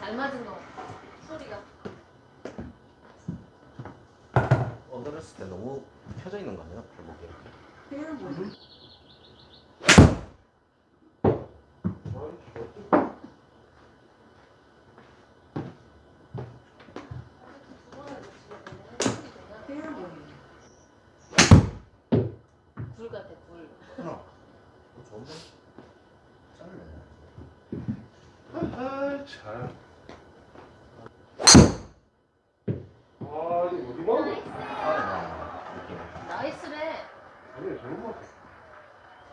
잘 맞은 거 소리가 언더렸을 때 너무 펴져 있는 거 아니야? 발목이 이렇게. 불 같아 불 하나. 좋은데? 짧네. 아, 참. 아, 이거 어디 봐? 아, 느낌. 나이스래 아니, 잘못 봤어.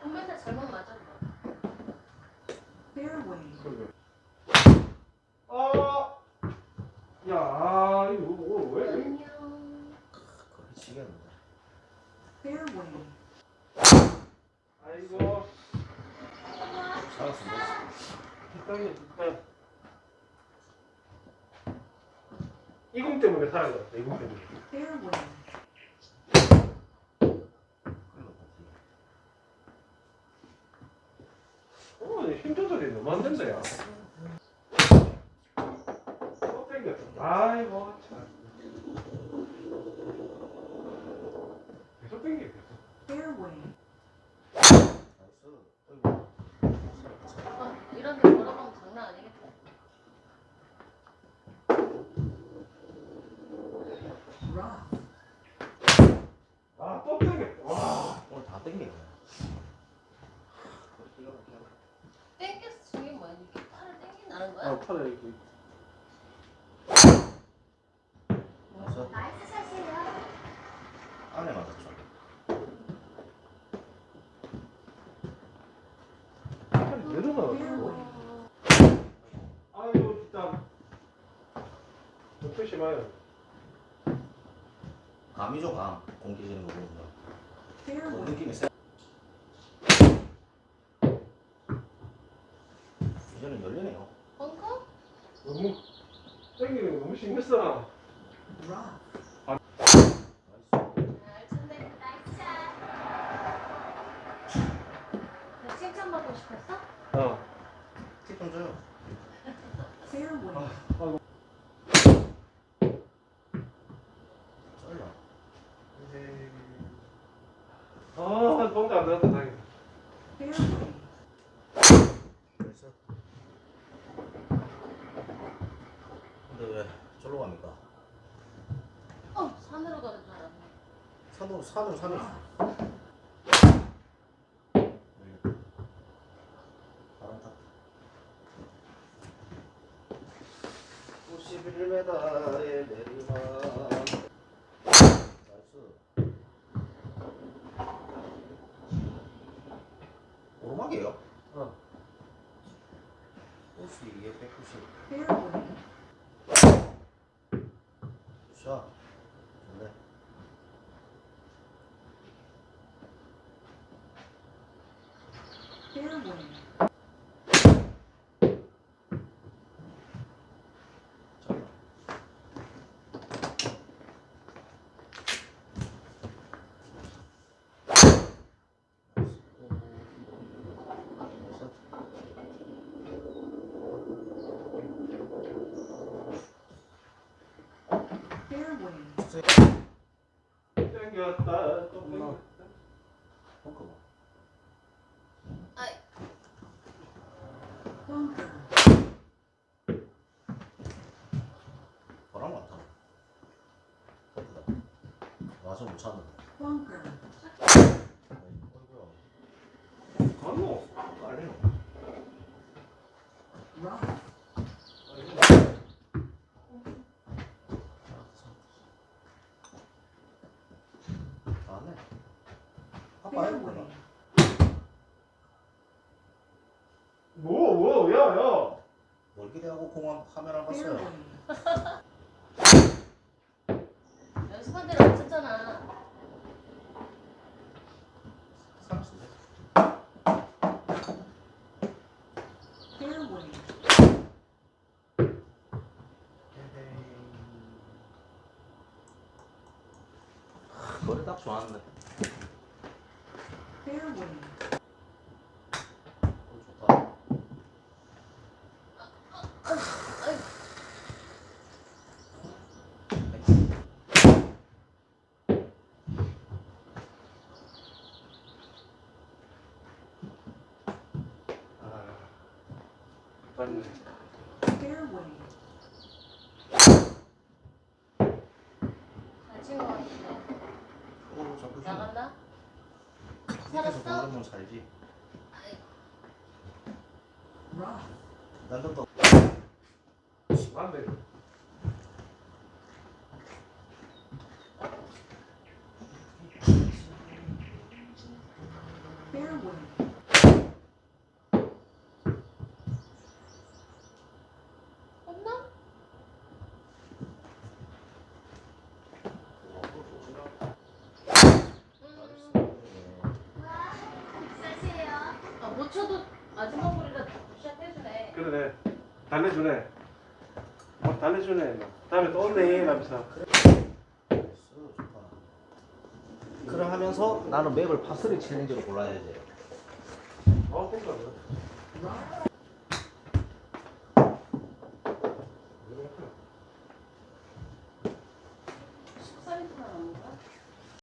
손맨날 잘못 그러게. 아, 야, 아, 이거 뭐, 왜? 왜? 안녕 치겠는데. 아이고, 살았으면 됐어. 뒷땅이 뒷땅. 이공 때문에 살아야 돼, 이공 때문에. 큰일 났다. 어, 힘 땡겼어. 아이고, 참. 계속 땡겨, 계속. nice. 어이구. 살았다. 아, 이런 데 걸어가면 장난 아니겠다 아, 또 땡겼어. 와. 오늘 다 땡기네. 땡겼어 저게 뭐야 이렇게 팔을 거야? 아, 팔에 이렇게. nice. nice shot이에요 안에 맞았죠. 팔이. 아이고, 뒷땅. 좀 조심해요. 감이죠, 감. 공기 지는 거 보면. 그 느낌이 세. 이제는 열리네요. 너무 땡기는 거 너무 신경 써. 칭찬받고 싶었어? 어. 팁좀 줘요. 쩔라. 아, 공도 안 나왔다, 다행이다. 나이스. 근데 왜 절로 갑니까? 어 산으로 가는 줄 알았네 산으로 산으로 산으로. 바람 탔다. 91m의 내리막. nice. 오르막이에요? 어. 92에 190. 샷. 좋네. 잘. 땡겼다, 또. 벙커 봐. 아이 바람. 예쁘다. 와서 못 찾는다. 어이구야. 가노? 깔리 뭐, 뭐, 야, 야. 뭘 기대하고 공항 카메라 봤어요. 연습한 대로 맞췄잖아. 머리 아, 딱 좋았네. 별로 맞네. 자꾸 좀 나갔나? 살았어? 살지. Rough. 날른 거. 맞네. 쳐도 마지막 볼이라 시작해주네. 그러네. 달래주네. 어, 달래주네. 막. 다음에 또 온네. 이러면서. 그래 하면서 나는 맵을 파스리 챌린저로 골라야지. 어, 땡겨. Rough. 이렇